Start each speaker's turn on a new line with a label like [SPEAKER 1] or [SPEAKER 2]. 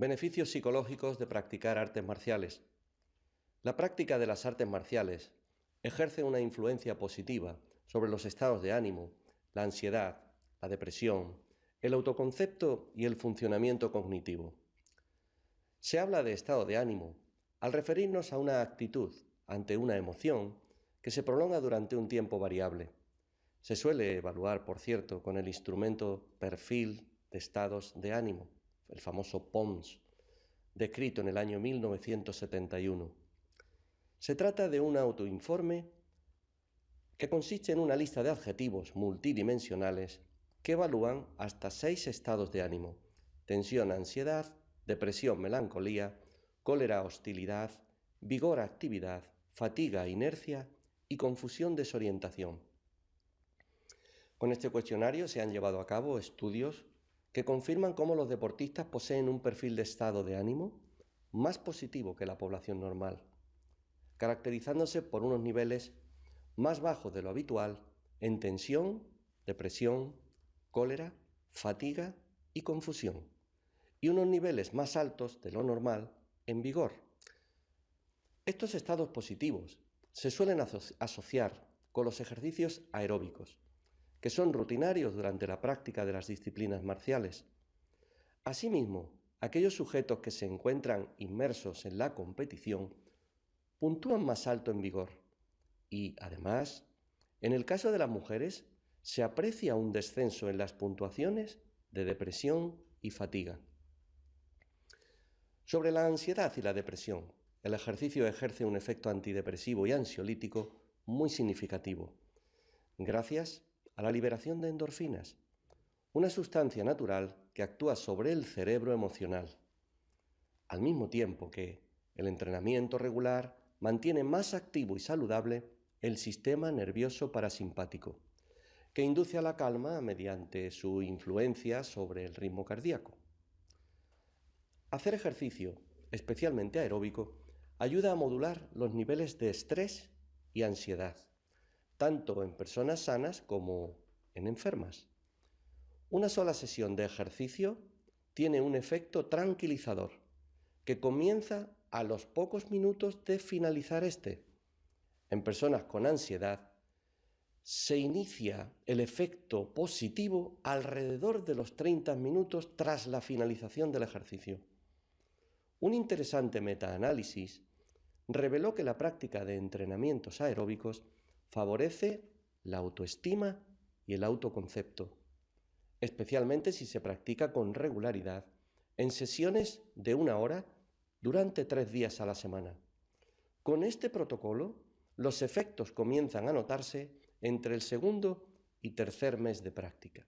[SPEAKER 1] Beneficios psicológicos de practicar artes marciales. La práctica de las artes marciales ejerce una influencia positiva sobre los estados de ánimo, la ansiedad, la depresión, el autoconcepto y el funcionamiento cognitivo. Se habla de estado de ánimo al referirnos a una actitud ante una emoción que se prolonga durante un tiempo variable. Se suele evaluar, por cierto, con el instrumento perfil de estados de ánimo el famoso POMS, descrito en el año 1971. Se trata de un autoinforme que consiste en una lista de adjetivos multidimensionales que evalúan hasta seis estados de ánimo, tensión, ansiedad, depresión, melancolía, cólera, hostilidad, vigor, actividad, fatiga, inercia y confusión, desorientación. Con este cuestionario se han llevado a cabo estudios que confirman cómo los deportistas poseen un perfil de estado de ánimo más positivo que la población normal, caracterizándose por unos niveles más bajos de lo habitual en tensión, depresión, cólera, fatiga y confusión, y unos niveles más altos de lo normal en vigor. Estos estados positivos se suelen asociar con los ejercicios aeróbicos, que son rutinarios durante la práctica de las disciplinas marciales. Asimismo, aquellos sujetos que se encuentran inmersos en la competición puntúan más alto en vigor y, además, en el caso de las mujeres, se aprecia un descenso en las puntuaciones de depresión y fatiga. Sobre la ansiedad y la depresión, el ejercicio ejerce un efecto antidepresivo y ansiolítico muy significativo, gracias a la liberación de endorfinas, una sustancia natural que actúa sobre el cerebro emocional, al mismo tiempo que el entrenamiento regular mantiene más activo y saludable el sistema nervioso parasimpático, que induce a la calma mediante su influencia sobre el ritmo cardíaco. Hacer ejercicio, especialmente aeróbico, ayuda a modular los niveles de estrés y ansiedad, tanto en personas sanas como en enfermas. Una sola sesión de ejercicio tiene un efecto tranquilizador que comienza a los pocos minutos de finalizar este. En personas con ansiedad se inicia el efecto positivo alrededor de los 30 minutos tras la finalización del ejercicio. Un interesante metaanálisis reveló que la práctica de entrenamientos aeróbicos favorece la autoestima y el autoconcepto, especialmente si se practica con regularidad en sesiones de una hora durante tres días a la semana. Con este protocolo, los efectos comienzan a notarse entre el segundo y tercer mes de práctica.